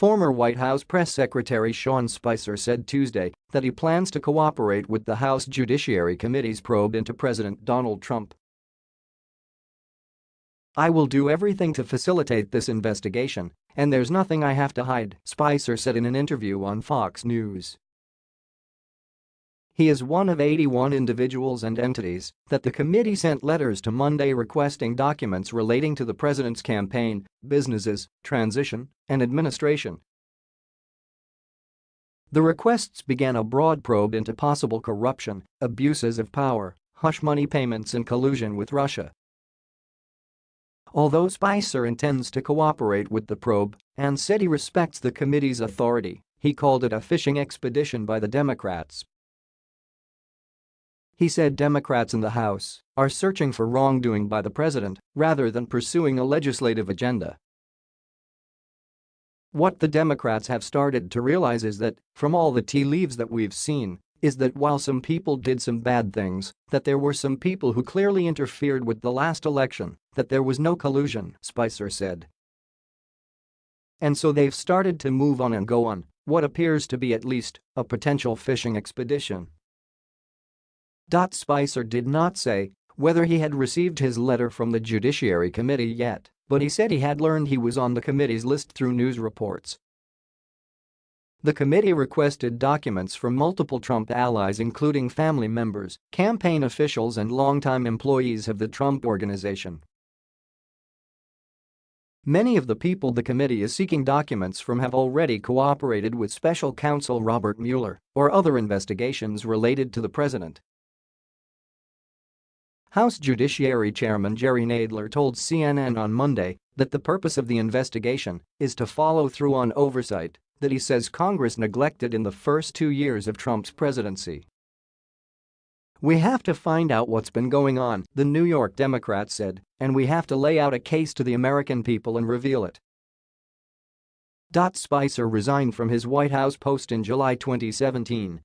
Former White House Press Secretary Sean Spicer said Tuesday that he plans to cooperate with the House Judiciary Committee's probe into President Donald Trump. I will do everything to facilitate this investigation, and there's nothing I have to hide, Spicer said in an interview on Fox News. He is one of 81 individuals and entities that the committee sent letters to Monday requesting documents relating to the president's campaign, businesses, transition, and administration. The requests began a broad probe into possible corruption, abuses of power, hush money payments and collusion with Russia. Although Spicer intends to cooperate with the probe and said he respects the committee's authority, he called it a fishing expedition by the Democrats. He said Democrats in the House are searching for wrongdoing by the president rather than pursuing a legislative agenda. What the Democrats have started to realize is that, from all the tea leaves that we've seen, is that while some people did some bad things, that there were some people who clearly interfered with the last election, that there was no collusion, Spicer said. And so they've started to move on and go on what appears to be at least a potential fishing expedition. Spicer did not say whether he had received his letter from the Judiciary Committee yet, but he said he had learned he was on the committee's list through news reports the committee requested documents from multiple Trump allies including family members, campaign officials and longtime employees of the Trump Organization. Many of the people the committee is seeking documents from have already cooperated with special counsel Robert Mueller or other investigations related to the president. House Judiciary Chairman Jerry Nadler told CNN on Monday that the purpose of the investigation is to follow through on oversight that he says Congress neglected in the first two years of Trump's presidency. We have to find out what's been going on, the New York Democrat said, and we have to lay out a case to the American people and reveal it. Dot Spicer resigned from his White House post in July 2017